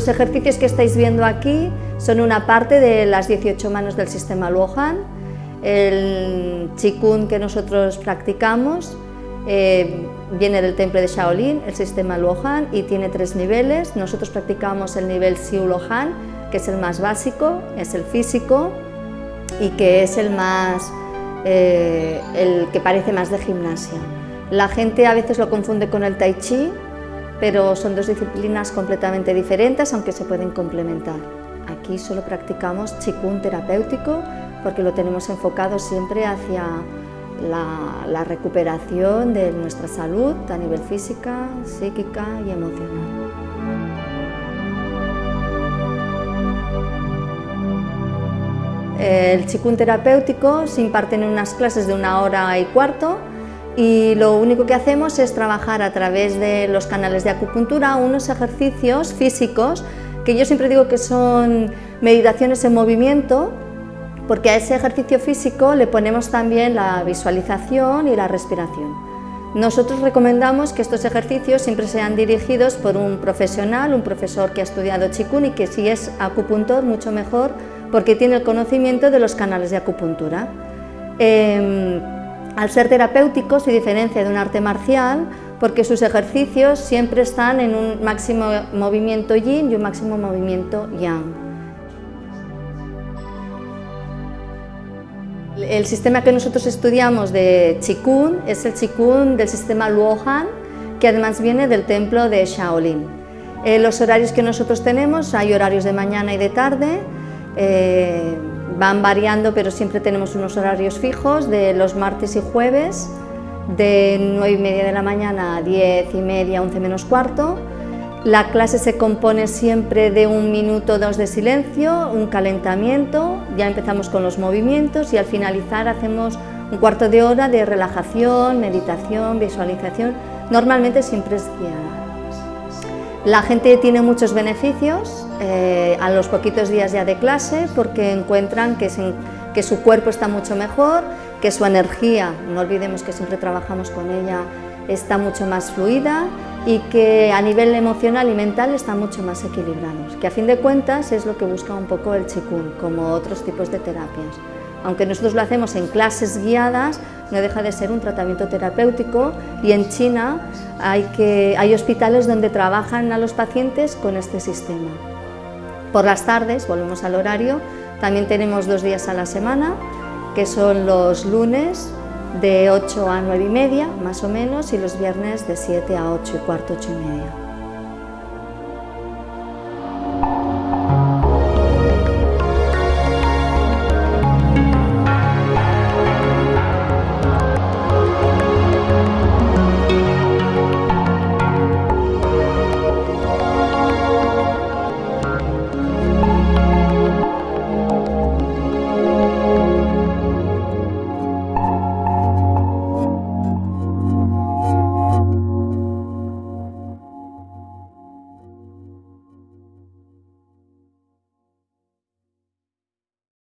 los ejercicios que estáis viendo aquí son una parte de las 18 manos del sistema Luohan. El Qigong que nosotros practicamos eh, viene del templo de Shaolin, el sistema Luohan, y tiene tres niveles. Nosotros practicamos el nivel Xiu Luohan, que es el más básico, es el físico y que es el más eh, el que parece más de gimnasia. La gente a veces lo confunde con el Tai Chi, pero son dos disciplinas completamente diferentes, aunque se pueden complementar. Aquí solo practicamos Qigong terapéutico porque lo tenemos enfocado siempre hacia la, recuperación de nuestra salud a nivel física, psíquica y emocional. El Qigong terapéutico se imparte en unas clases de una hora y cuarto y lo único que hacemos es trabajar a través de los canales de acupuntura unos ejercicios físicos que yo siempre digo que son meditaciones en movimiento porque a ese ejercicio físico le ponemos también la visualización y la respiración. Nosotros recomendamos que estos ejercicios siempre sean dirigidos por un profesional, un profesor que ha estudiado Qigong y que si es acupuntor mucho mejor porque tiene el conocimiento de los canales de acupuntura. Em, al ser terapéutico se diferencia de un arte marcial porque sus ejercicios siempre están en un máximo movimiento yin y un máximo movimiento yang. El sistema que nosotros estudiamos de Qigong es el Qigong del sistema Luohan, que además viene del templo de Shaolin. Eh, los horarios que nosotros tenemos, hay horarios de mañana y de tarde, eh, van variando, pero siempre tenemos unos horarios fijos de los martes y jueves, de 9 y media de la mañana a 10 y media, 11 menos cuarto. La clase se compone siempre de un minuto dos de silencio, un calentamiento, ya empezamos con los movimientos y al finalizar hacemos un cuarto de hora de relajación, meditación, visualización, normalmente siempre es guiada. La gente tiene muchos beneficios eh, a los poquitos días ya de clase porque encuentran que, que su cuerpo está mucho mejor, que su energía, no olvidemos que siempre trabajamos con ella, está mucho más fluida y que a nivel emocional y mental están mucho más equilibrados, que a fin de cuentas es lo que busca un poco el Qigong, como otros tipos de terapias. Aunque nosotros lo hacemos en clases guiadas, no deja de ser un tratamiento terapéutico y en China hay, que, hay hospitales donde trabajan a los pacientes con este sistema. Por las tardes, volvemos al horario, también tenemos dos días a la semana, que son los lunes de 8 a 9 y media, más o menos, y los viernes de 7 a 8 y cuarto, 8 y media.